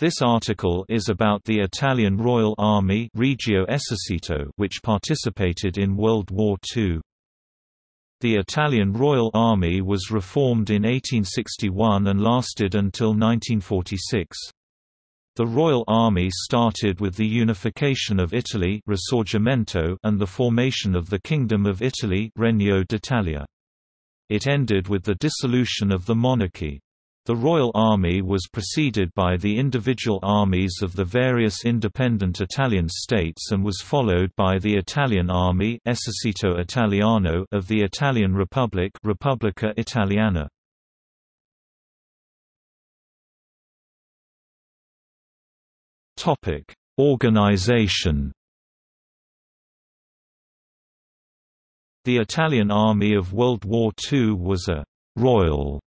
This article is about the Italian Royal Army Regio Esercito which participated in World War II. The Italian Royal Army was reformed in 1861 and lasted until 1946. The Royal Army started with the unification of Italy Risorgimento and the formation of the Kingdom of Italy Regno d'Italia. It ended with the dissolution of the monarchy. The Royal Army was preceded by the individual armies of the various independent Italian states and was followed by the Italian Army Esercito Italiano of the Italian Republic Repubblica Italiana. Organization The Italian Army of World War II was a «royal»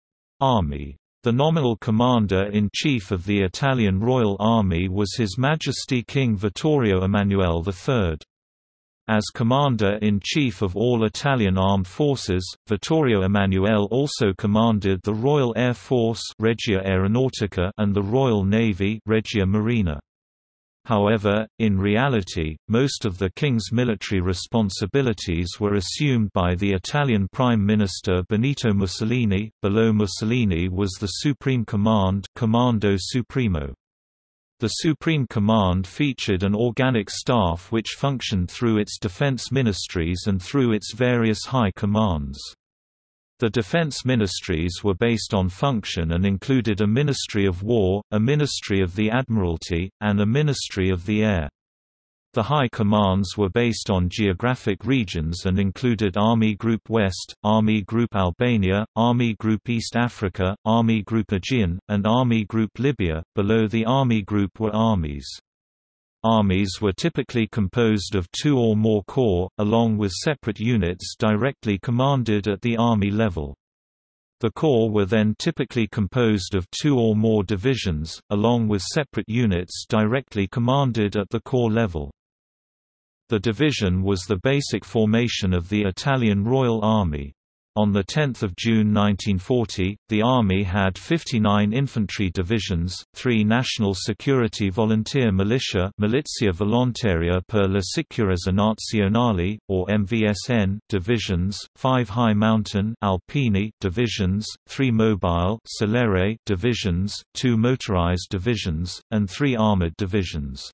army the nominal commander-in-chief of the Italian Royal Army was His Majesty King Vittorio Emanuele III. As Commander-in-Chief of all Italian armed forces, Vittorio Emanuele also commanded the Royal Air Force Regia Aeronautica and the Royal Navy Regia Marina. However, in reality, most of the king's military responsibilities were assumed by the Italian Prime Minister Benito Mussolini. Below Mussolini was the Supreme Command Comando Supremo. The Supreme Command featured an organic staff which functioned through its defense ministries and through its various high commands. The defense ministries were based on function and included a Ministry of War, a Ministry of the Admiralty, and a Ministry of the Air. The high commands were based on geographic regions and included Army Group West, Army Group Albania, Army Group East Africa, Army Group Aegean, and Army Group Libya. Below the Army Group were armies. Armies were typically composed of two or more corps, along with separate units directly commanded at the Army level. The corps were then typically composed of two or more divisions, along with separate units directly commanded at the corps level. The division was the basic formation of the Italian Royal Army. On 10 June 1940, the Army had 59 infantry divisions, three National Security Volunteer Militia Milizia Volontaria per la Sicurezza Nazionale, or MVSN divisions, five High Mountain Alpini divisions, three Mobile Celere divisions, two motorized divisions, and three armored divisions.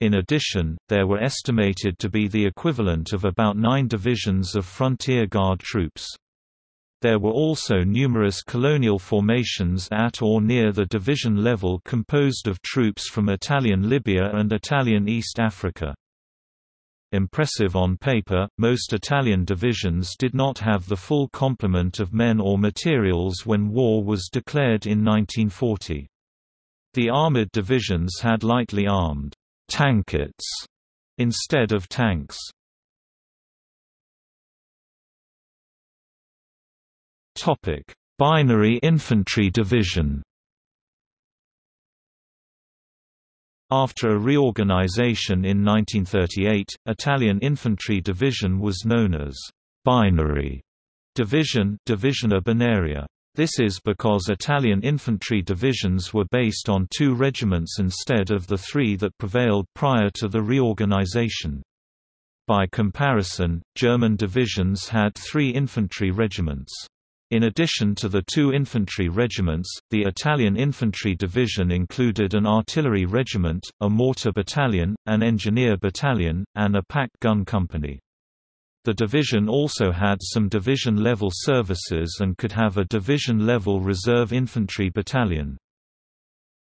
In addition, there were estimated to be the equivalent of about nine divisions of frontier guard troops. There were also numerous colonial formations at or near the division level composed of troops from Italian Libya and Italian East Africa. Impressive on paper, most Italian divisions did not have the full complement of men or materials when war was declared in 1940. The armored divisions had lightly armed tankettes instead of tanks. Topic: Binary Infantry Division. After a reorganization in 1938, Italian Infantry Division was known as Binary Division Divisione Binaria. This is because Italian infantry divisions were based on two regiments instead of the three that prevailed prior to the reorganization. By comparison, German divisions had three infantry regiments. In addition to the two infantry regiments, the Italian infantry division included an artillery regiment, a mortar battalion, an engineer battalion, and a pack gun company. The division also had some division-level services and could have a division-level reserve infantry battalion.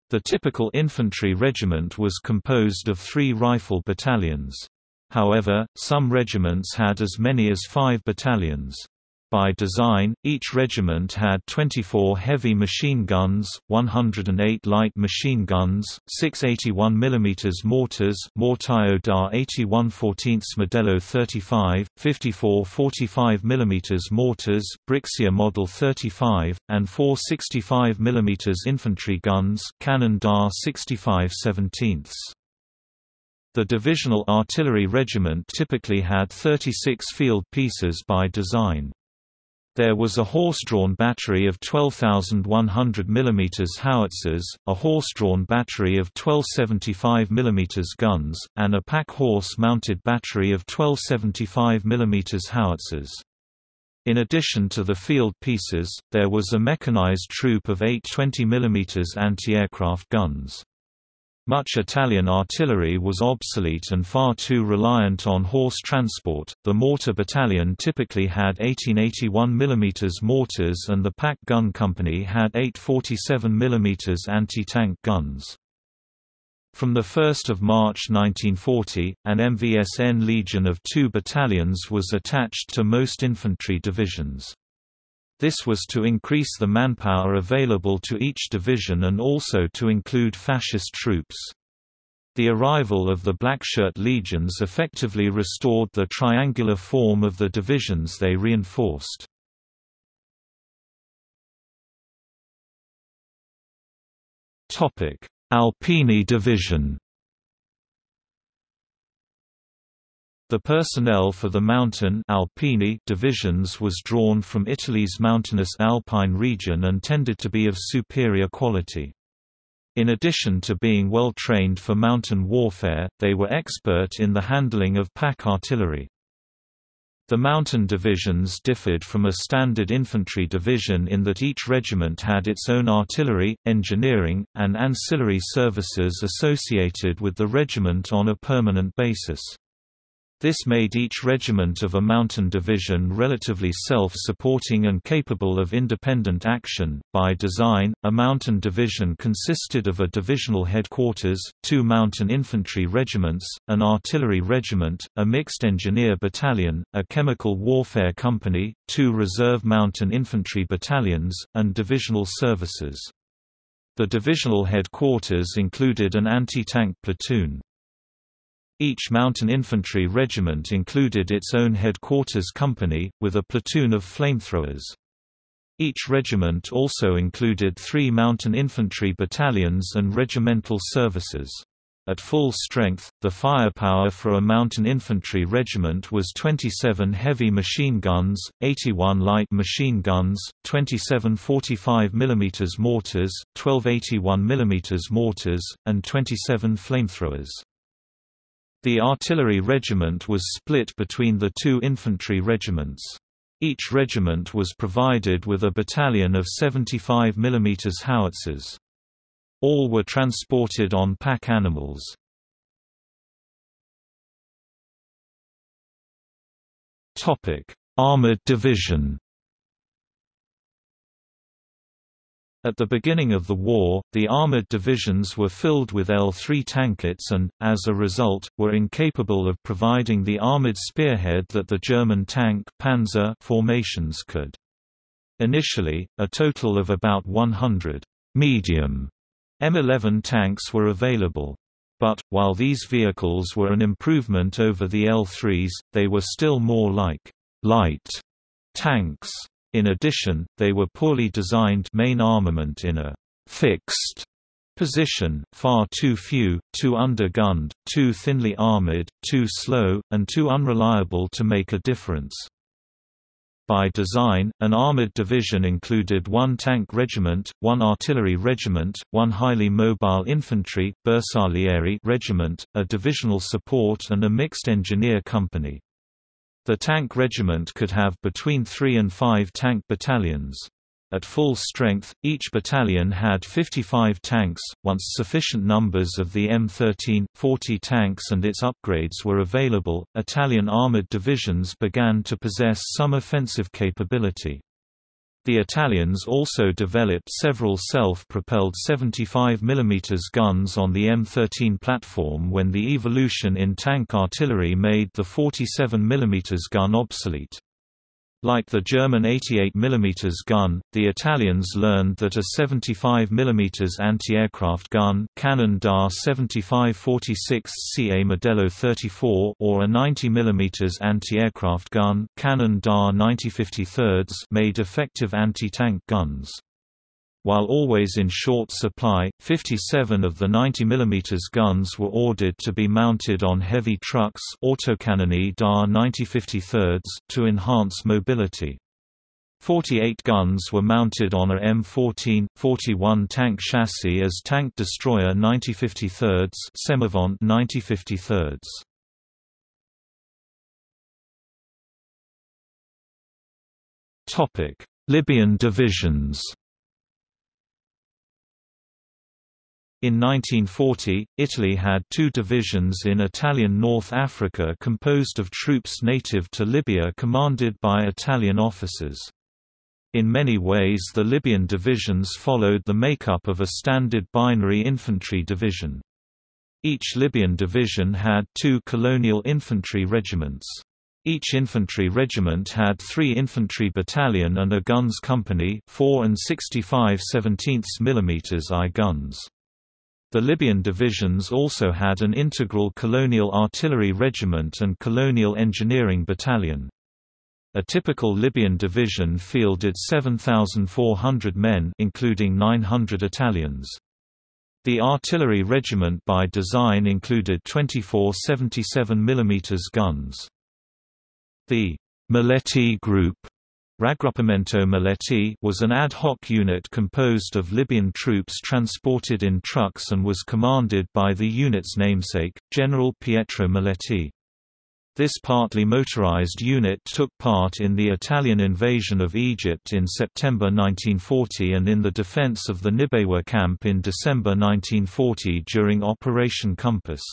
The typical infantry regiment was composed of three rifle battalions. However, some regiments had as many as five battalions. By design, each regiment had 24 heavy machine guns, 108 light machine guns, 6 81 mm mortars Mortaio da 81 14 Modello 35, 54 45 mm mortars Brixia Model 35, and 4 65 mm infantry guns Cannone da 65 17 the divisional artillery regiment typically had 36 field pieces by design. There was a horse-drawn battery of 12,100 mm howitzers, a horse-drawn battery of 1275 mm guns, and a pack horse-mounted battery of 1275 mm howitzers. In addition to the field pieces, there was a mechanized troop of eight 20 mm anti-aircraft guns. Much Italian artillery was obsolete and far too reliant on horse transport. The mortar battalion typically had 1881 mm mortars and the pack gun company had 847 mm anti-tank guns. From 1 March 1940, an MVSN Legion of two battalions was attached to most infantry divisions. This was to increase the manpower available to each division and also to include fascist troops. The arrival of the Blackshirt legions effectively restored the triangular form of the divisions they reinforced. Alpini Division The personnel for the mountain Alpini divisions was drawn from Italy's mountainous Alpine region and tended to be of superior quality. In addition to being well trained for mountain warfare, they were expert in the handling of pack artillery. The mountain divisions differed from a standard infantry division in that each regiment had its own artillery, engineering, and ancillary services associated with the regiment on a permanent basis. This made each regiment of a mountain division relatively self-supporting and capable of independent action. By design, a mountain division consisted of a divisional headquarters, two mountain infantry regiments, an artillery regiment, a mixed engineer battalion, a chemical warfare company, two reserve mountain infantry battalions, and divisional services. The divisional headquarters included an anti-tank platoon. Each mountain infantry regiment included its own headquarters company, with a platoon of flamethrowers. Each regiment also included three mountain infantry battalions and regimental services. At full strength, the firepower for a mountain infantry regiment was 27 heavy machine guns, 81 light machine guns, 27 45 mm mortars, 12 81 mm mortars, and 27 flamethrowers. The artillery regiment was split between the two infantry regiments. Each regiment was provided with a battalion of 75 mm howitzers. All were transported on pack animals. Armored division At the beginning of the war, the armored divisions were filled with L-3 tankettes and, as a result, were incapable of providing the armored spearhead that the German tank Panzer formations could. Initially, a total of about 100 medium M11 tanks were available. But, while these vehicles were an improvement over the L3s, they were still more like light tanks in addition, they were poorly designed main armament in a fixed position, far too few, too undergunned, too thinly armored, too slow, and too unreliable to make a difference. By design, an armored division included one tank regiment, one artillery regiment, one highly mobile infantry regiment, a divisional support and a mixed engineer company. The tank regiment could have between three and five tank battalions. At full strength, each battalion had 55 tanks. Once sufficient numbers of the M13, 40 tanks and its upgrades were available, Italian armored divisions began to possess some offensive capability. The Italians also developed several self-propelled 75 mm guns on the M13 platform when the evolution in tank artillery made the 47 mm gun obsolete. Like the German 88 mm gun, the Italians learned that a 75 mm anti-aircraft gun Cannone da 7546 CA Modello 34 or a 90 mm anti-aircraft gun Cannone da 9053 made effective anti-tank guns. While always in short supply, 57 of the 90 mm guns were ordered to be mounted on heavy trucks Autocannoni da 9053 to enhance mobility. 48 guns were mounted on a M14, 41 tank chassis as tank destroyer 9053s Semovente 9053s. Topic: Libyan divisions. In 1940, Italy had two divisions in Italian North Africa composed of troops native to Libya commanded by Italian officers. In many ways the Libyan divisions followed the makeup of a standard binary infantry division. Each Libyan division had two colonial infantry regiments. Each infantry regiment had three infantry battalion and a guns company 4 and 65 17 mm I guns. The Libyan divisions also had an integral colonial artillery regiment and colonial engineering battalion. A typical Libyan division fielded 7,400 men including 900 Italians. The artillery regiment by design included 24 77 mm guns. The Maletti Group Raggruppamento Maletti was an ad hoc unit composed of Libyan troops transported in trucks and was commanded by the unit's namesake, General Pietro Maletti. This partly motorized unit took part in the Italian invasion of Egypt in September 1940 and in the defense of the Nibeiwa camp in December 1940 during Operation Compass.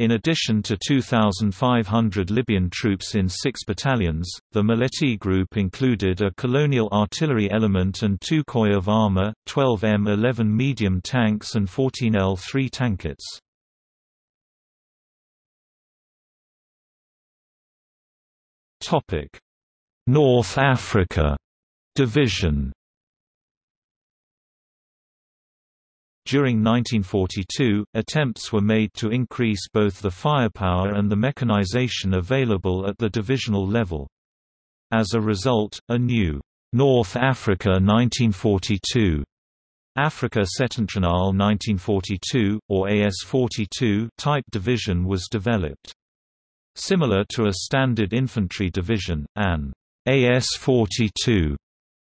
In addition to 2,500 Libyan troops in six battalions, the Maletti group included a colonial artillery element and two koi of armor, 12 M11 medium tanks and 14 L3 tankettes. North Africa Division During 1942, attempts were made to increase both the firepower and the mechanization available at the divisional level. As a result, a new North Africa 1942 Africa Settentrionale 1942, or AS-42 type division was developed. Similar to a standard infantry division, an AS-42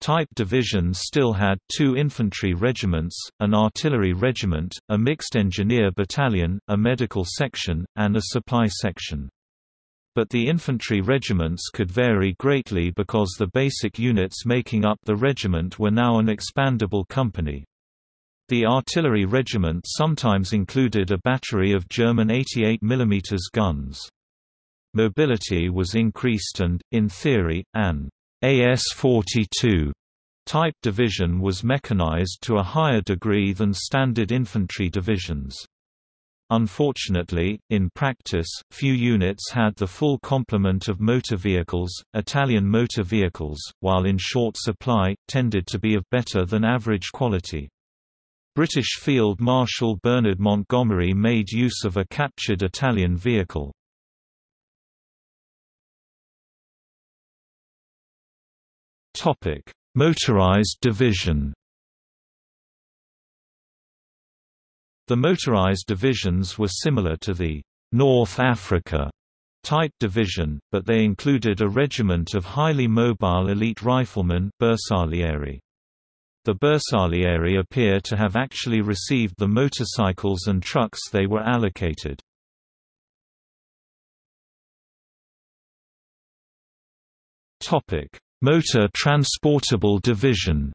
Type division still had two infantry regiments, an artillery regiment, a mixed engineer battalion, a medical section, and a supply section. But the infantry regiments could vary greatly because the basic units making up the regiment were now an expandable company. The artillery regiment sometimes included a battery of German 88 mm guns. Mobility was increased and, in theory, an AS-42 type division was mechanized to a higher degree than standard infantry divisions. Unfortunately, in practice, few units had the full complement of motor vehicles. Italian motor vehicles, while in short supply, tended to be of better than average quality. British Field Marshal Bernard Montgomery made use of a captured Italian vehicle. Topic: Motorized division. The motorized divisions were similar to the North Africa type division, but they included a regiment of highly mobile elite riflemen Bersaglieri. The Bersaglieri appear to have actually received the motorcycles and trucks they were allocated. Topic: Motor Transportable Division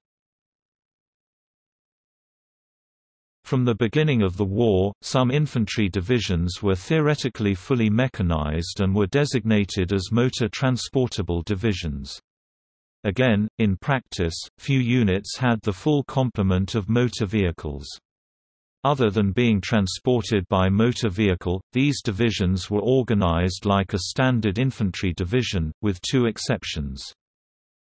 From the beginning of the war, some infantry divisions were theoretically fully mechanized and were designated as motor transportable divisions. Again, in practice, few units had the full complement of motor vehicles. Other than being transported by motor vehicle, these divisions were organized like a standard infantry division, with two exceptions.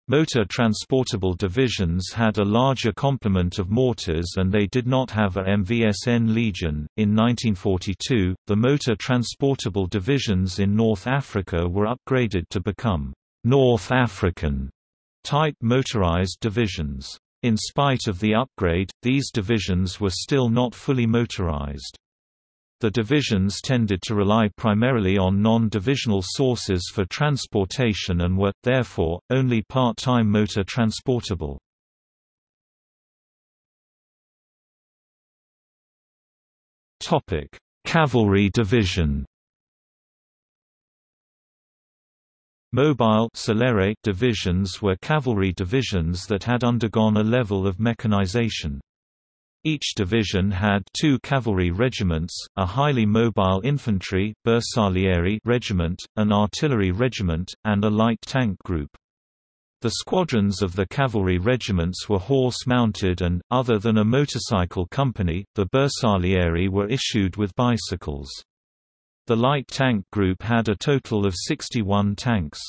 Motor transportable divisions had a larger complement of mortars and they did not have a MVSN Legion. In 1942, the motor transportable divisions in North Africa were upgraded to become North African type motorized divisions. In spite of the upgrade, these divisions were still not fully motorized. The divisions tended to rely primarily on non-divisional sources for transportation and were, therefore, only part-time motor transportable. Cavalry division Mobile divisions were cavalry divisions that had undergone a level of mechanization. Each division had two cavalry regiments, a highly mobile infantry Bersaglieri regiment, an artillery regiment, and a light tank group. The squadrons of the cavalry regiments were horse-mounted and, other than a motorcycle company, the Bersaglieri were issued with bicycles. The light tank group had a total of 61 tanks.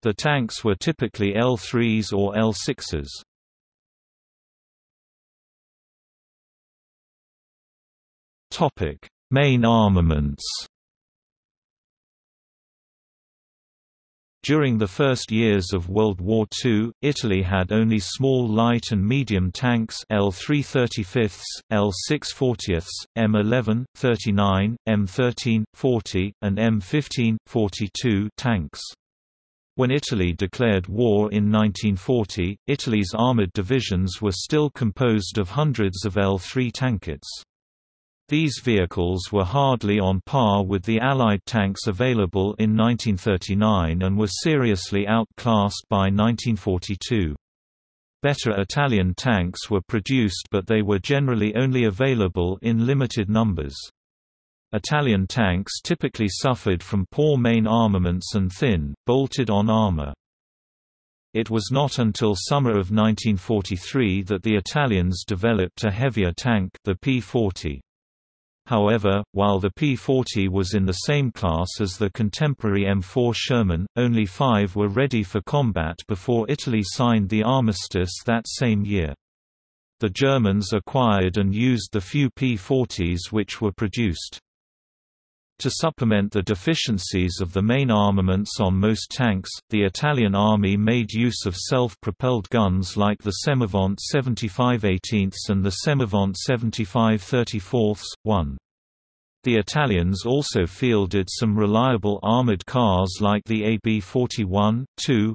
The tanks were typically L3s or L6s. Topic: Main armaments. During the first years of World War II, Italy had only small light and medium tanks L3 35ths, L6 40ths, M11, 39, M13, 40, and M15, 42 tanks. When Italy declared war in 1940, Italy's armoured divisions were still composed of hundreds of L3 tankettes. These vehicles were hardly on par with the Allied tanks available in 1939 and were seriously outclassed by 1942. Better Italian tanks were produced but they were generally only available in limited numbers. Italian tanks typically suffered from poor main armaments and thin, bolted-on armor. It was not until summer of 1943 that the Italians developed a heavier tank the P-40. However, while the P-40 was in the same class as the contemporary M4 Sherman, only five were ready for combat before Italy signed the armistice that same year. The Germans acquired and used the few P-40s which were produced. To supplement the deficiencies of the main armaments on most tanks, the Italian army made use of self-propelled guns like the Semovente 75 18 and the Semovente 75 34 1. The Italians also fielded some reliable armored cars like the AB-41, 2,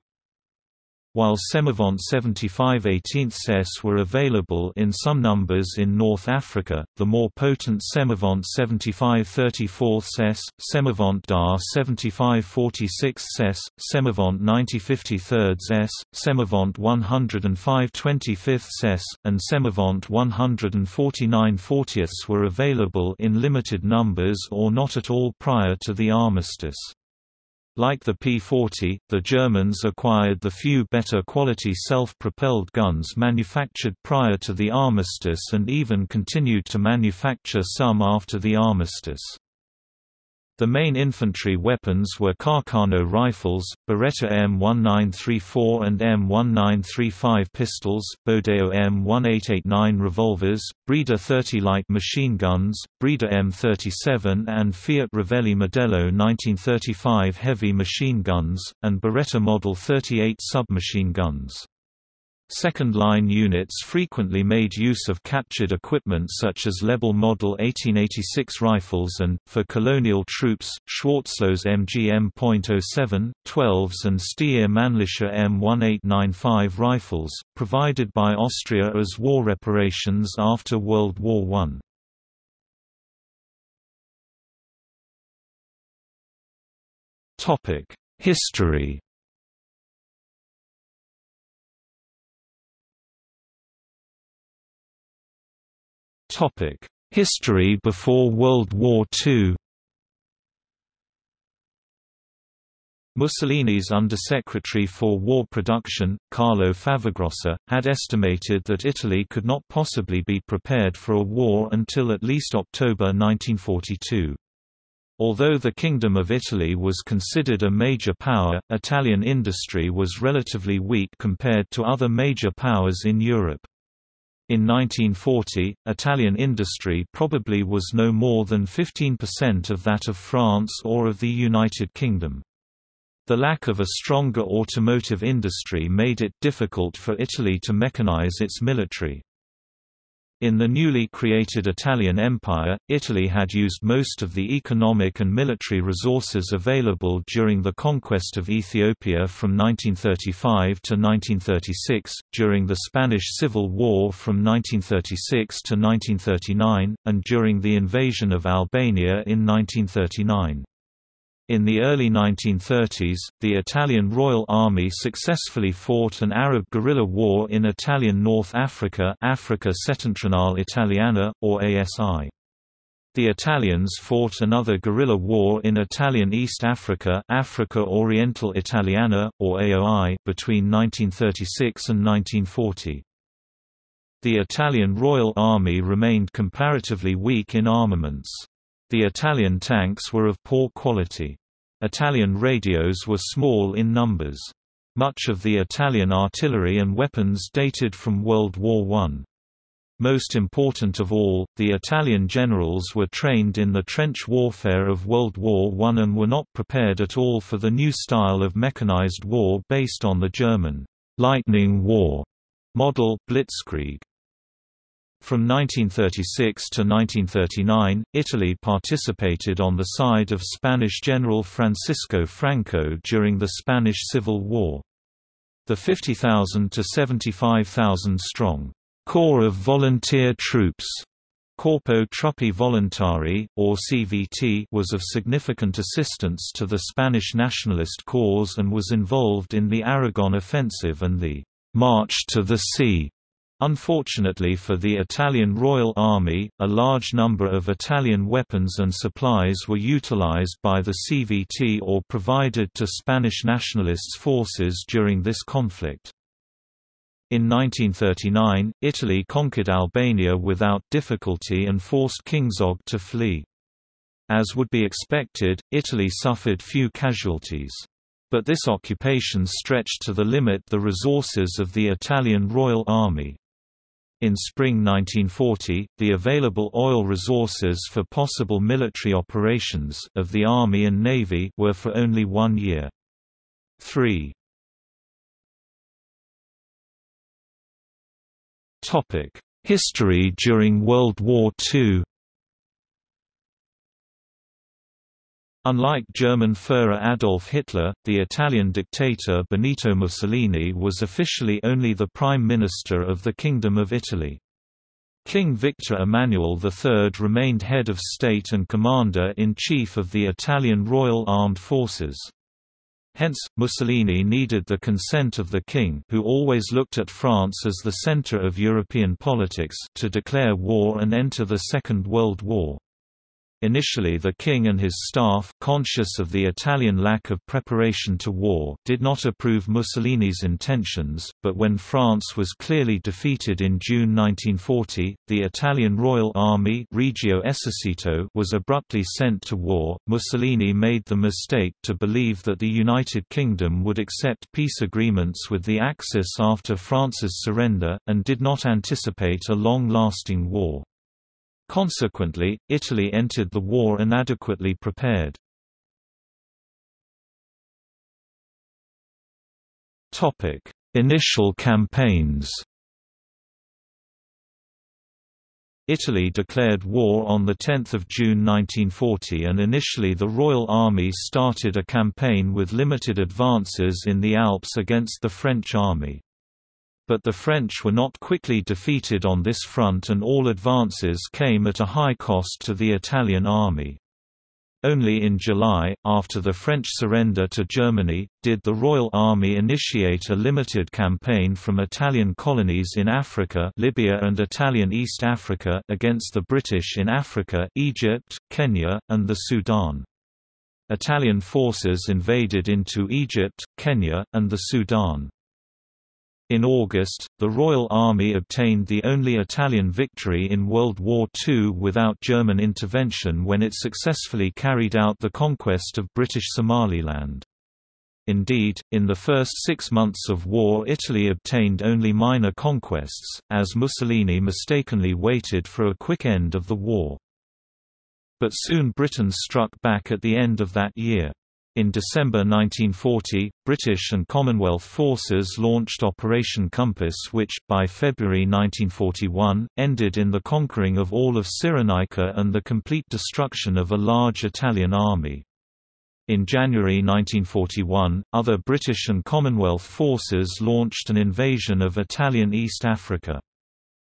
while Semovente 75 18s were available in some numbers in North Africa, the more potent Semovente 75 34s, Semovente DAR 75 46s, Semovente 90 53s, Semovente 105 25s, and Semovente 149 40s were available in limited numbers or not at all prior to the armistice. Like the P-40, the Germans acquired the few better quality self-propelled guns manufactured prior to the armistice and even continued to manufacture some after the armistice. The main infantry weapons were Carcano rifles, Beretta M1934 and M1935 pistols, Bodeo M1889 revolvers, Breda 30 light machine guns, Breda M37 and Fiat Revelli Modello 1935 heavy machine guns, and Beretta Model 38 submachine guns. Second-line units frequently made use of captured equipment such as Lebel Model 1886 rifles and, for colonial troops, Schwarzlose MGM.07, 12s and Steyr Mannlicher M1895 rifles, provided by Austria as war reparations after World War I. History History before World War II Mussolini's Undersecretary for War Production, Carlo Favagrossa, had estimated that Italy could not possibly be prepared for a war until at least October 1942. Although the Kingdom of Italy was considered a major power, Italian industry was relatively weak compared to other major powers in Europe. In 1940, Italian industry probably was no more than 15% of that of France or of the United Kingdom. The lack of a stronger automotive industry made it difficult for Italy to mechanize its military. In the newly created Italian Empire, Italy had used most of the economic and military resources available during the conquest of Ethiopia from 1935 to 1936, during the Spanish Civil War from 1936 to 1939, and during the invasion of Albania in 1939. In the early 1930s, the Italian Royal Army successfully fought an Arab guerrilla war in Italian North Africa Africa Settentrionale Italiana, or ASI. The Italians fought another guerrilla war in Italian East Africa Africa Orientale Italiana, or AOI, between 1936 and 1940. The Italian Royal Army remained comparatively weak in armaments. The Italian tanks were of poor quality. Italian radios were small in numbers. Much of the Italian artillery and weapons dated from World War I. Most important of all, the Italian generals were trained in the trench warfare of World War I and were not prepared at all for the new style of mechanized war based on the German «lightning war» model, Blitzkrieg. From 1936 to 1939, Italy participated on the side of Spanish General Francisco Franco during the Spanish Civil War. The 50,000 to 75,000 strong Corps of Volunteer Troops Corpo Truppe Volontarie, or CVT was of significant assistance to the Spanish nationalist cause and was involved in the Aragon Offensive and the «March to the Sea» Unfortunately for the Italian Royal Army, a large number of Italian weapons and supplies were utilized by the CVT or provided to Spanish nationalists forces during this conflict. In 1939, Italy conquered Albania without difficulty and forced King Zog to flee. As would be expected, Italy suffered few casualties. But this occupation stretched to the limit the resources of the Italian Royal Army. In spring 1940, the available oil resources for possible military operations of the Army and Navy were for only one year. 3. History during World War II Unlike German Führer Adolf Hitler, the Italian dictator Benito Mussolini was officially only the Prime Minister of the Kingdom of Italy. King Victor Emmanuel III remained head of state and commander-in-chief of the Italian Royal Armed Forces. Hence, Mussolini needed the consent of the king who always looked at France as the center of European politics to declare war and enter the Second World War. Initially the king and his staff, conscious of the Italian lack of preparation to war, did not approve Mussolini's intentions, but when France was clearly defeated in June 1940, the Italian Royal Army Regio Esercito was abruptly sent to war. Mussolini made the mistake to believe that the United Kingdom would accept peace agreements with the Axis after France's surrender, and did not anticipate a long-lasting war. Consequently, Italy entered the war inadequately prepared. Topic: Initial campaigns Italy declared war on the 10 June 1940 and initially the Royal Army started a campaign with limited advances in the Alps against the French army. But the French were not quickly defeated on this front and all advances came at a high cost to the Italian army. Only in July, after the French surrender to Germany, did the Royal Army initiate a limited campaign from Italian colonies in Africa Libya and Italian East Africa against the British in Africa Egypt, Kenya, and the Sudan. Italian forces invaded into Egypt, Kenya, and the Sudan. In August, the Royal Army obtained the only Italian victory in World War II without German intervention when it successfully carried out the conquest of British Somaliland. Indeed, in the first six months of war Italy obtained only minor conquests, as Mussolini mistakenly waited for a quick end of the war. But soon Britain struck back at the end of that year. In December 1940, British and Commonwealth forces launched Operation Compass which, by February 1941, ended in the conquering of all of Cyrenaica and the complete destruction of a large Italian army. In January 1941, other British and Commonwealth forces launched an invasion of Italian East Africa.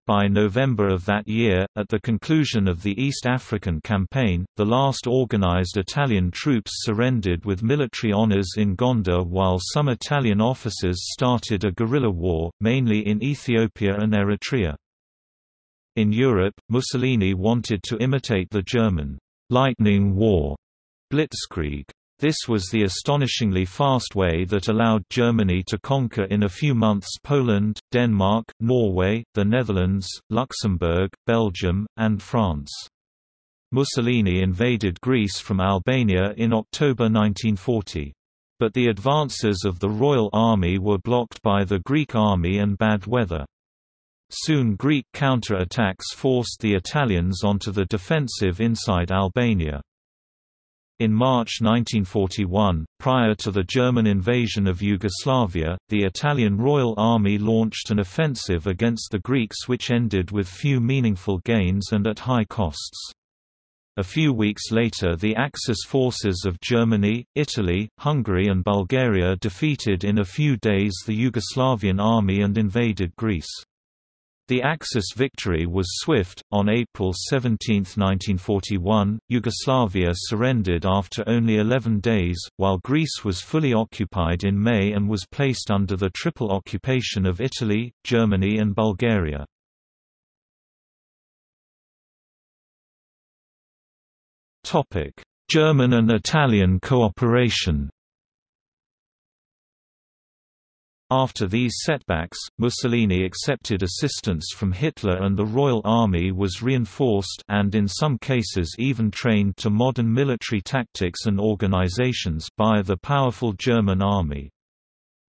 By November of that year, at the conclusion of the East African Campaign, the last organized Italian troops surrendered with military honors in Gondar while some Italian officers started a guerrilla war, mainly in Ethiopia and Eritrea. In Europe, Mussolini wanted to imitate the German «lightning war» blitzkrieg. This was the astonishingly fast way that allowed Germany to conquer in a few months Poland, Denmark, Norway, the Netherlands, Luxembourg, Belgium, and France. Mussolini invaded Greece from Albania in October 1940. But the advances of the Royal Army were blocked by the Greek army and bad weather. Soon Greek counter-attacks forced the Italians onto the defensive inside Albania. In March 1941, prior to the German invasion of Yugoslavia, the Italian Royal Army launched an offensive against the Greeks which ended with few meaningful gains and at high costs. A few weeks later the Axis forces of Germany, Italy, Hungary and Bulgaria defeated in a few days the Yugoslavian army and invaded Greece. The Axis victory was swift. On April 17, 1941, Yugoslavia surrendered after only 11 days, while Greece was fully occupied in May and was placed under the triple occupation of Italy, Germany, and Bulgaria. German and Italian cooperation After these setbacks, Mussolini accepted assistance from Hitler and the Royal Army was reinforced and in some cases even trained to modern military tactics and organizations by the powerful German army.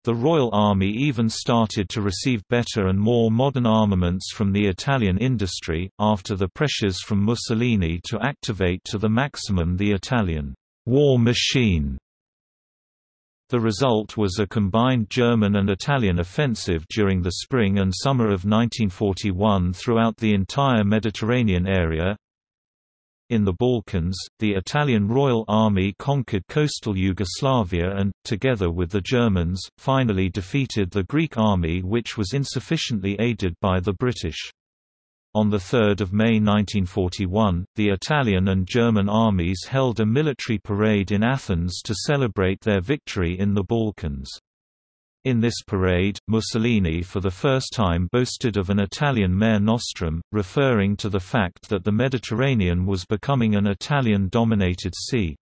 The Royal Army even started to receive better and more modern armaments from the Italian industry, after the pressures from Mussolini to activate to the maximum the Italian war machine the result was a combined German and Italian offensive during the spring and summer of 1941 throughout the entire Mediterranean area. In the Balkans, the Italian Royal Army conquered coastal Yugoslavia and, together with the Germans, finally defeated the Greek army which was insufficiently aided by the British. On 3 May 1941, the Italian and German armies held a military parade in Athens to celebrate their victory in the Balkans. In this parade, Mussolini for the first time boasted of an Italian Mare Nostrum, referring to the fact that the Mediterranean was becoming an Italian-dominated sea.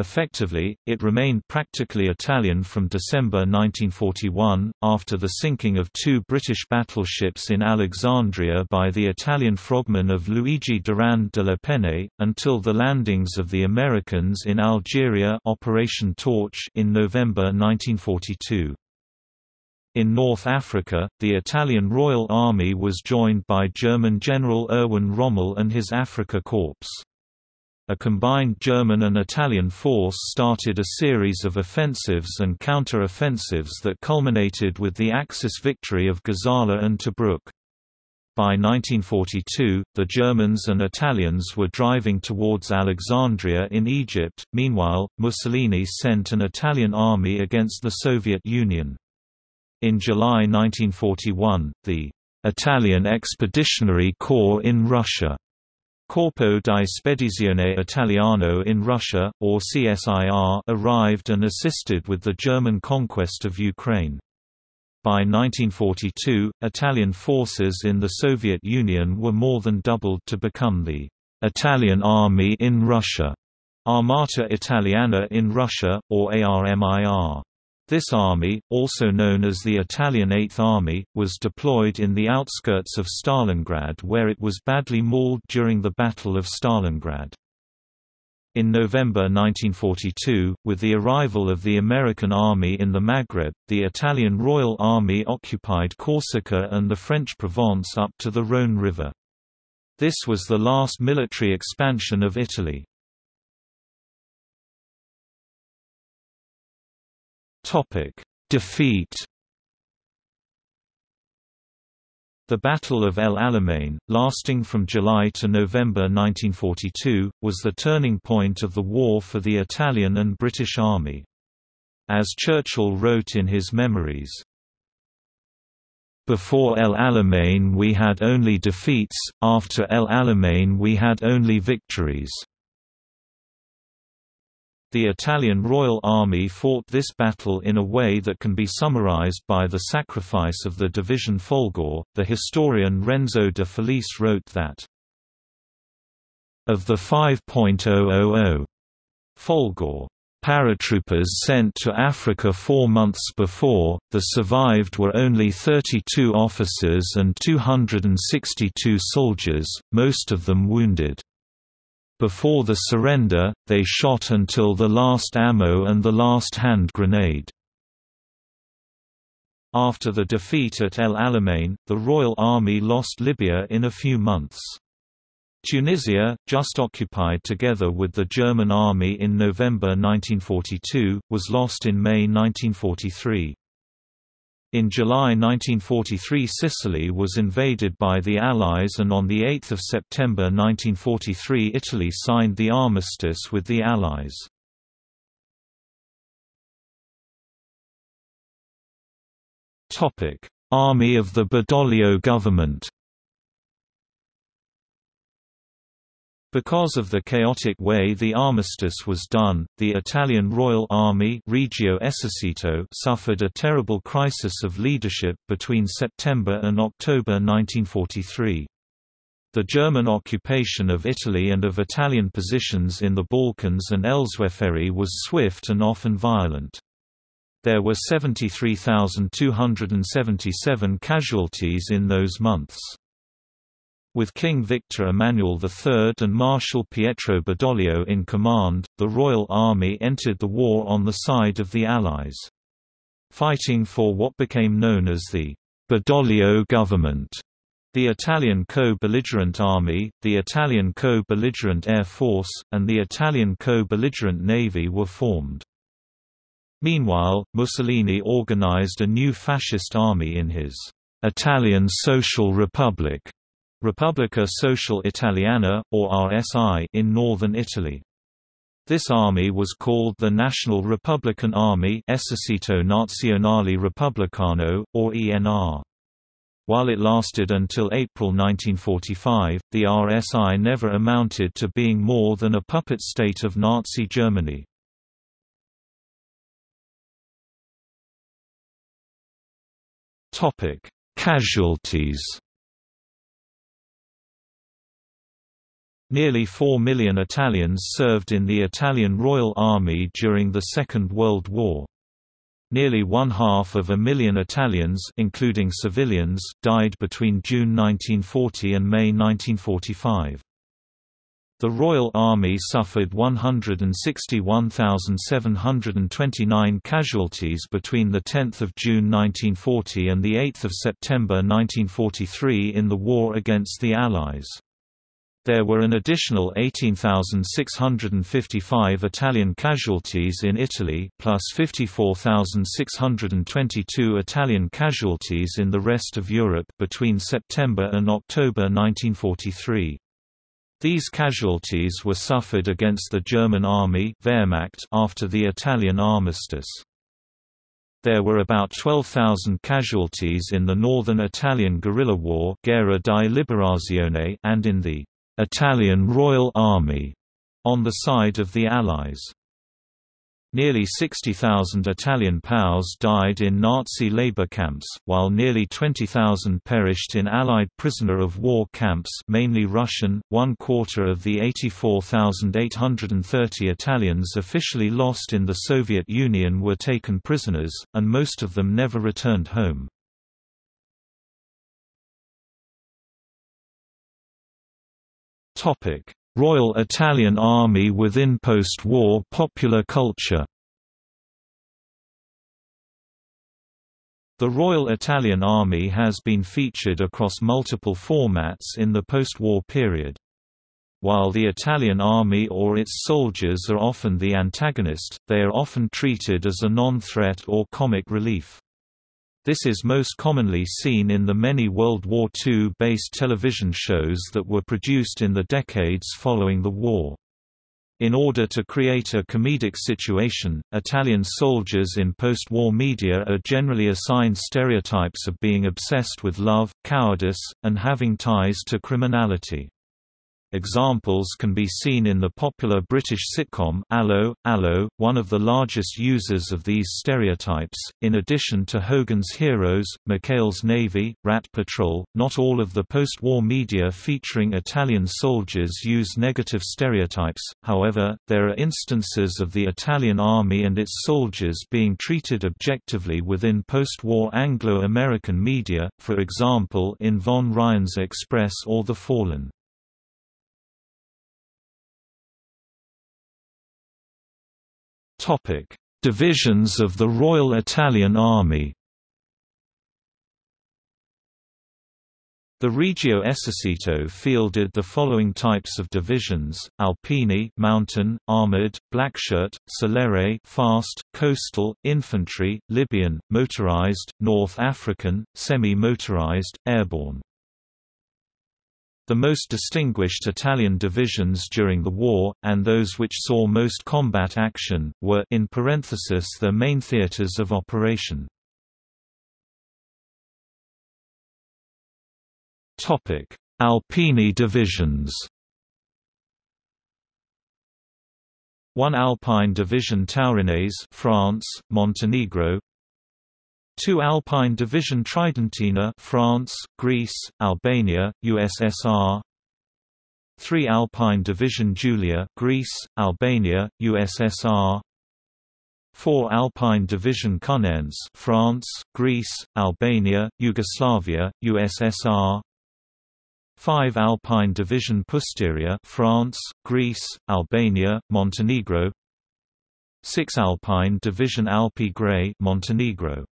Effectively, it remained practically Italian from December 1941, after the sinking of two British battleships in Alexandria by the Italian frogmen of Luigi Durand de la Penne, until the landings of the Americans in Algeria Operation Torch in November 1942. In North Africa, the Italian Royal Army was joined by German General Erwin Rommel and his Afrika Korps. A combined German and Italian force started a series of offensives and counter-offensives that culminated with the Axis victory of Gazala and Tobruk. By 1942, the Germans and Italians were driving towards Alexandria in Egypt, meanwhile, Mussolini sent an Italian army against the Soviet Union. In July 1941, the Italian Expeditionary Corps in Russia Corpo di Spedizione Italiano in Russia, or CSIR arrived and assisted with the German conquest of Ukraine. By 1942, Italian forces in the Soviet Union were more than doubled to become the Italian Army in Russia, Armata Italiana in Russia, or ARMIR. This army, also known as the Italian Eighth Army, was deployed in the outskirts of Stalingrad where it was badly mauled during the Battle of Stalingrad. In November 1942, with the arrival of the American Army in the Maghreb, the Italian Royal Army occupied Corsica and the French Provence up to the Rhône River. This was the last military expansion of Italy. Defeat The Battle of El Alamein, lasting from July to November 1942, was the turning point of the war for the Italian and British Army. As Churchill wrote in his memories, Before El Alamein we had only defeats, after El Alamein we had only victories. The Italian Royal Army fought this battle in a way that can be summarized by the sacrifice of the Division Folgore. The historian Renzo de Felice wrote that of the 5.000 Folgore paratroopers sent to Africa four months before, the survived were only 32 officers and 262 soldiers, most of them wounded. Before the surrender, they shot until the last ammo and the last hand grenade. After the defeat at El Alamein, the Royal Army lost Libya in a few months. Tunisia, just occupied together with the German army in November 1942, was lost in May 1943. In July 1943 Sicily was invaded by the Allies and on 8 September 1943 Italy signed the armistice with the Allies. Army of the Badoglio government Because of the chaotic way the armistice was done, the Italian Royal Army Regio Esercito suffered a terrible crisis of leadership between September and October 1943. The German occupation of Italy and of Italian positions in the Balkans and elsewhere was swift and often violent. There were 73,277 casualties in those months. With King Victor Emmanuel III and Marshal Pietro Badoglio in command, the Royal Army entered the war on the side of the Allies. Fighting for what became known as the Badoglio government, the Italian co-belligerent army, the Italian co-belligerent air force, and the Italian co-belligerent navy were formed. Meanwhile, Mussolini organized a new fascist army in his Italian Social Republic Repubblica Sociale Italiana, or RSI in northern Italy. This army was called the National Republican Army Esercito Nazionale Repubblicano, or ENR. While it lasted until April 1945, the RSI never amounted to being more than a puppet state of Nazi Germany. Casualties Nearly 4 million Italians served in the Italian Royal Army during the Second World War. Nearly one half of a million Italians including civilians died between June 1940 and May 1945. The Royal Army suffered 161,729 casualties between 10 June 1940 and 8 September 1943 in the war against the Allies. There were an additional 18,655 Italian casualties in Italy, plus 54,622 Italian casualties in the rest of Europe between September and October 1943. These casualties were suffered against the German army Wehrmacht after the Italian armistice. There were about 12,000 casualties in the northern Italian guerrilla war Guerra di Liberazione and in the Italian Royal Army on the side of the Allies. Nearly 60,000 Italian POWs died in Nazi labor camps, while nearly 20,000 perished in Allied prisoner of war camps mainly Russian. One quarter of the 84,830 Italians officially lost in the Soviet Union were taken prisoners, and most of them never returned home. Royal Italian Army within post-war popular culture The Royal Italian Army has been featured across multiple formats in the post-war period. While the Italian army or its soldiers are often the antagonist, they are often treated as a non-threat or comic relief. This is most commonly seen in the many World War II-based television shows that were produced in the decades following the war. In order to create a comedic situation, Italian soldiers in post-war media are generally assigned stereotypes of being obsessed with love, cowardice, and having ties to criminality. Examples can be seen in the popular British sitcom Allo, Allo, one of the largest users of these stereotypes. In addition to Hogan's Heroes, McHale's Navy, Rat Patrol, not all of the post-war media featuring Italian soldiers use negative stereotypes, however, there are instances of the Italian army and its soldiers being treated objectively within post-war Anglo-American media, for example in Von Ryan's Express or The Fallen. Topic: Divisions of the Royal Italian Army. The Regio Esercito fielded the following types of divisions: Alpini, mountain, armored, blackshirt, Celere, fast, coastal, infantry, Libyan, motorized, North African, semi-motorized, airborne. The most distinguished Italian divisions during the war, and those which saw most combat action, were in parenthesis their main theaters of operation. Alpini divisions 1 Alpine Division Taurinese France, Montenegro 2 Alpine Division Tridentina France, Greece, Albania, USSR 3 Alpine Division Julia Greece, Albania, USSR 4 Alpine Division Cuneense France, Greece, Albania, Yugoslavia, USSR 5 Alpine Division Pusteria France, Greece, Albania, Montenegro. 6 Alpine Division Alpi Graie Montenegro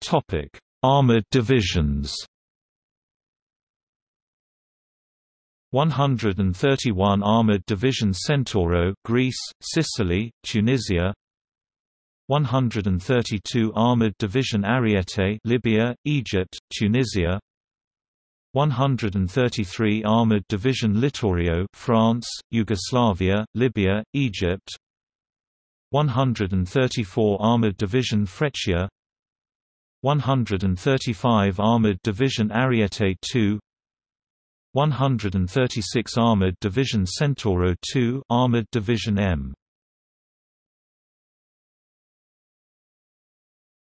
Topic: Armored divisions. 131 Armored Division Centauro Greece, Sicily, Tunisia. 132 Armored Division Ariete Libya, Egypt, Tunisia. 133 Armored Division Littorio France, Yugoslavia, Libya, Egypt. 134 Armored Division Freccia 135 Armored Division Ariete 2 136 Armored Division Centauro 2 Armored Division M.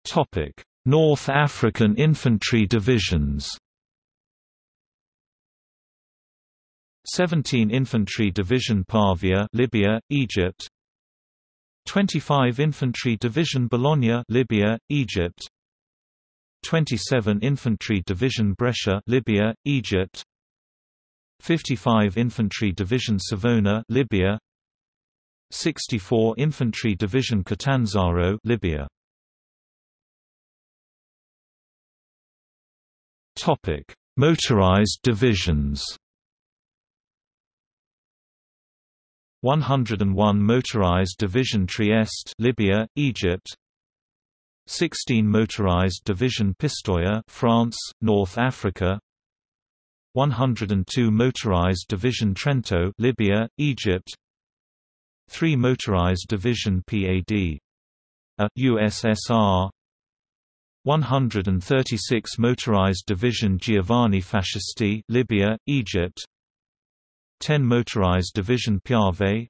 Topic North African Infantry Divisions. 17 Infantry Division Pavia Libya, Egypt. 25 Infantry Division Bologna Libya, Egypt 27 Infantry Division Brescia Libya, Egypt. 55 Infantry Division Savona Libya. 64 Infantry Division Catanzaro Libya. Topic Motorized divisions. 101 Motorized Division Trieste Libya, Egypt 16 Motorized Division Pistoia France, North Africa 102 Motorized Division Trento Libya, Egypt 3 Motorized Division PAD a USSR 136 Motorized Division Giovani Fascisti Libya, Egypt 10 Motorized Division Piave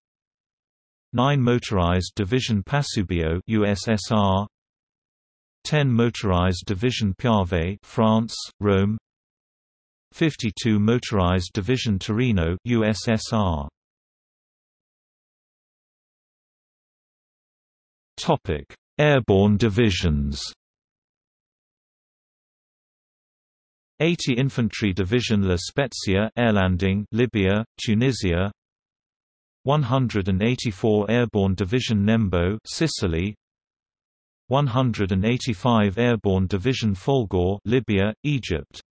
9 Motorized Division Pasubio USSR 10 Motorized Division Piave France, Rome. 52 Motorized Division Torino USSR Topic Airborne divisions. 80 Infantry Division La Spezia Airlanding Libya, Tunisia. 184 Airborne Division Nembo Sicily 185 Airborne Division Folgore, Libya, Egypt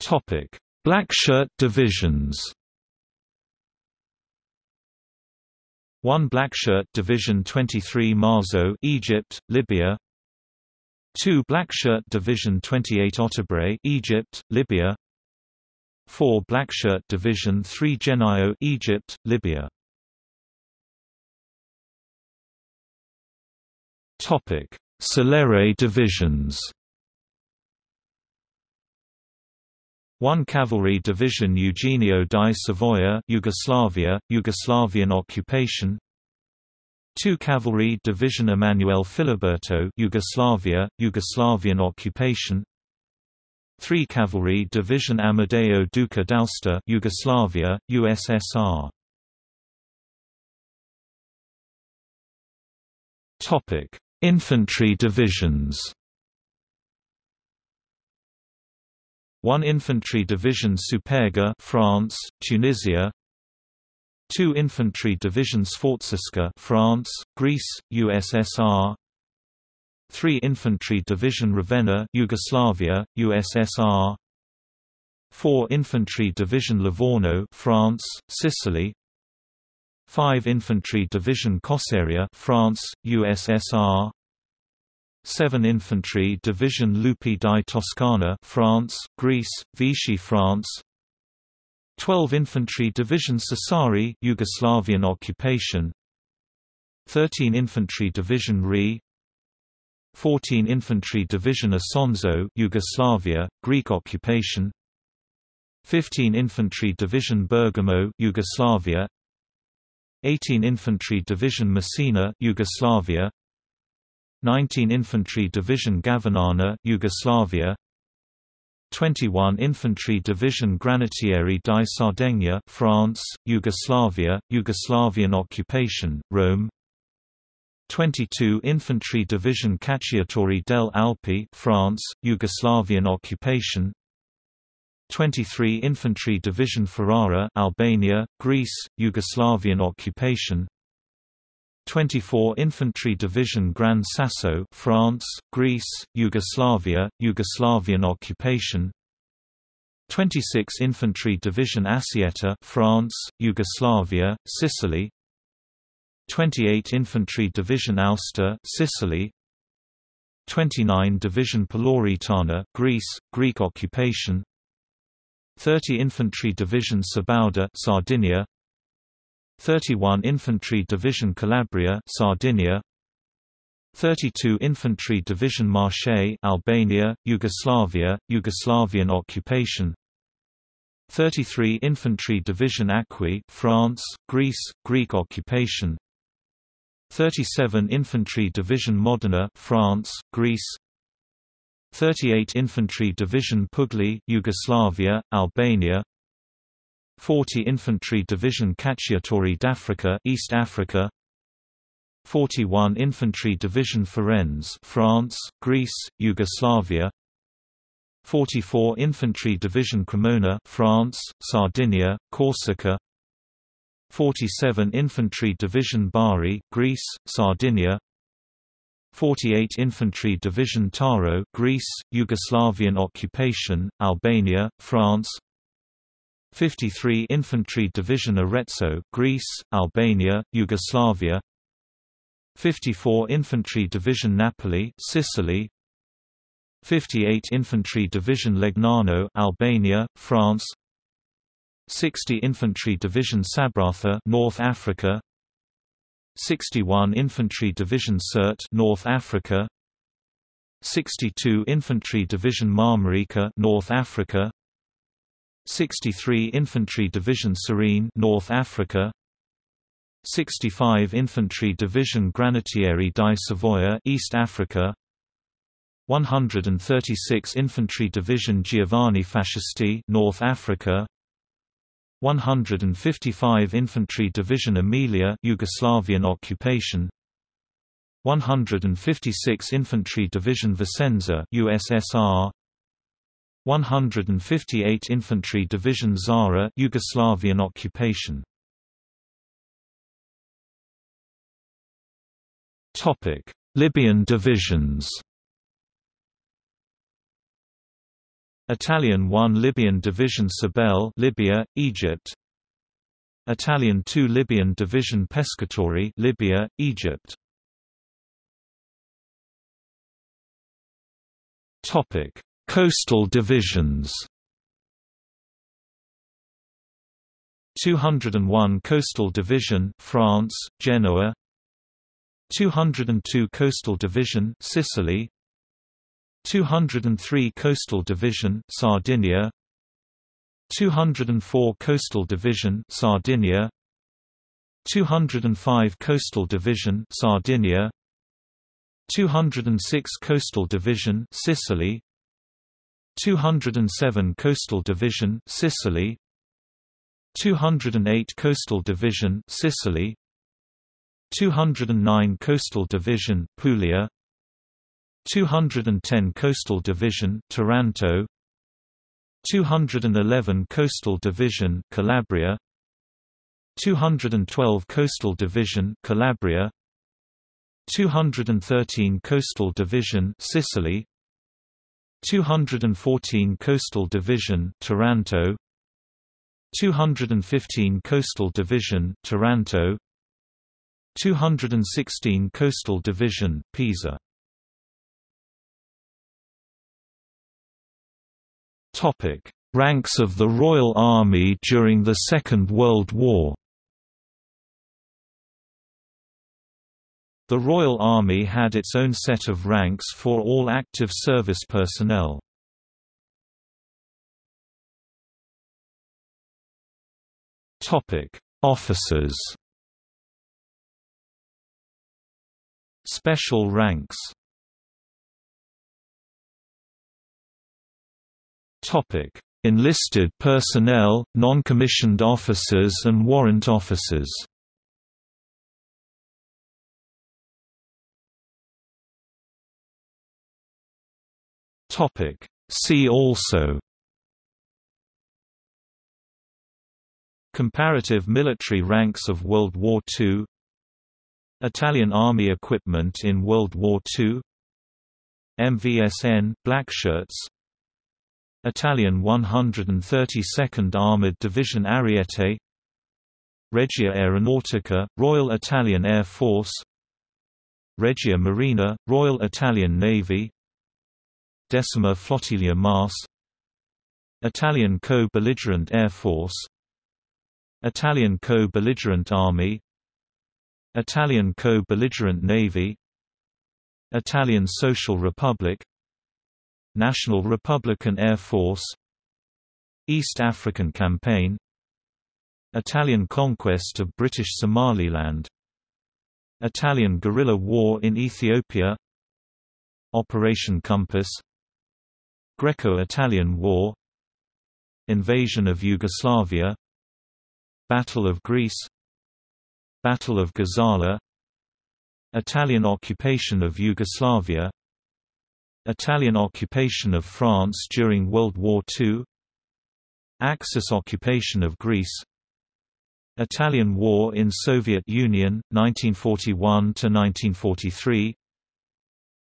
Topic: Blackshirt divisions. One Blackshirt division 23 Marzo, Egypt, Libya. Two Blackshirt division 28 Ottobre, Egypt, Libya. Four Blackshirt division 3 Gennaio, Egypt, Libya. Topic. Celere divisions 1 Cavalry Division Eugenio di Savoia Yugoslavia, Yugoslavian occupation. 2 Cavalry Division Emanuele Filiberto Yugoslavia, Yugoslavian occupation. 3 Cavalry Division Amadeo Duca d'Aosta Yugoslavia, USSR Topic: Infantry divisions. 1 Infantry Division Superga France, Tunisia. 2 Infantry Division Sforzesca France, Greece, USSR 3 Infantry Division Ravenna Yugoslavia, USSR 4 Infantry Division Livorno France, Sicily 5 Infantry Division Cosseria France, USSR 7 Infantry Division Lupi di Toscana France, Greece, Vichy France. 12 Infantry Division Sassari Yugoslavian occupation. 13 Infantry Division RE. 14 Infantry Division Isonzo Yugoslavia, Greek occupation. 15 Infantry Division Bergamo Yugoslavia 18 Infantry Division Messina Yugoslavia. 19 Infantry Division Gavinana Yugoslavia. 21 Infantry Division Granatieri di Sardegna France, Yugoslavia, Yugoslavian occupation, Rome. 22 Infantry Division Cacciatori del Alpi France, Yugoslavian occupation 23 Infantry Division Ferrara Albania, Greece, Yugoslavian occupation. 24 Infantry Division Gran Sasso France, Greece, Yugoslavia, Yugoslavian occupation. 26 Infantry Division Assietta France, Yugoslavia, Sicily. 28 Infantry Division Aosta Sicily. 29 Division Peloritana Greece, Greek occupation 30 Infantry Division Sabauda Sardinia. 31 Infantry Division Calabria Sardinia. 32 Infantry Division Marche Albania Yugoslavia Yugoslavian occupation. 33 Infantry Division Acqui France Greece Greek occupation. 37 Infantry Division Modena France Greece 38 Infantry Division Pugli Yugoslavia Albania 40 Infantry Division Cacciatori d'Africa East Africa 41 Infantry Division Firenze France, Greece, Yugoslavia 44 Infantry Division Cremona France, Sardinia, Corsica 47 Infantry Division Bari Greece, Sardinia 48 Infantry Division Taro Greece, Yugoslavian occupation, Albania, France. 53 Infantry Division Arezzo Greece, Albania, Yugoslavia. 54 Infantry Division Napoli Sicily. 58 Infantry Division Legnano Albania, France. 60 Infantry Division Sabratha North Africa 61 Infantry Division Sirte North Africa. 62 Infantry Division Marmarica North Africa. 63 Infantry Division Cirene North Africa. 65 Infantry Division Granatieri di Savoia East Africa. 136 Infantry Division Giovani Fascisti North Africa 155 Infantry Division Emilia Yugoslavian occupation. 156 Infantry Division Vicenza USSR 158 Infantry Division Zara Yugoslavian occupation. Topic: Libyan divisions Italian 1 Libyan Division Sibelle Libya, Egypt. Italian 2 Libyan Division Pescatori Libya, Egypt. Topic: Coastal divisions. 201 Coastal Division France, Genoa. 202 Coastal Division Sicily 203 Coastal Division Sardinia. 204 Coastal Division Sardinia. 205 Coastal Division Sardinia. 206 Coastal Division Sicily. 207 Coastal Division Sicily. 208 Coastal Division Sicily. 209 Coastal Division Puglia 210 Coastal Division Taranto. 211 Coastal Division Calabria. 212 Coastal Division Calabria. 213 Coastal Division Sicily. 214 Coastal Division Taranto. 215 Coastal Division Taranto. 216 Coastal Division Pisa Topic. Ranks of the Royal Army during the Second World War. The Royal Army had its own set of ranks for all active service personnel. Topic: Officers. Special ranks Enlisted personnel, non-commissioned officers and warrant officers. Topic. See also. Comparative military ranks of World War II Italian Army equipment in World War II MVSN, Blackshirts Italian 132nd Armored Division Ariete Regia Aeronautica, Royal Italian Air Force Regia Marina, Royal Italian Navy Decima Flottiglia MAS Italian co-belligerent Air Force Italian co-belligerent Army Italian co-belligerent Navy Italian Social Republic National Republican Air Force East African Campaign Italian conquest of British Somaliland Italian guerrilla war in Ethiopia Operation Compass Greco-Italian War Invasion of Yugoslavia Battle of Greece Battle of Gazala Italian occupation of Yugoslavia Italian occupation of France during World War II Axis occupation of Greece Italian War in Soviet Union, 1941–1943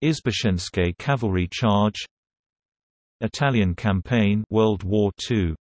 Izbushensky cavalry charge Italian campaign World War II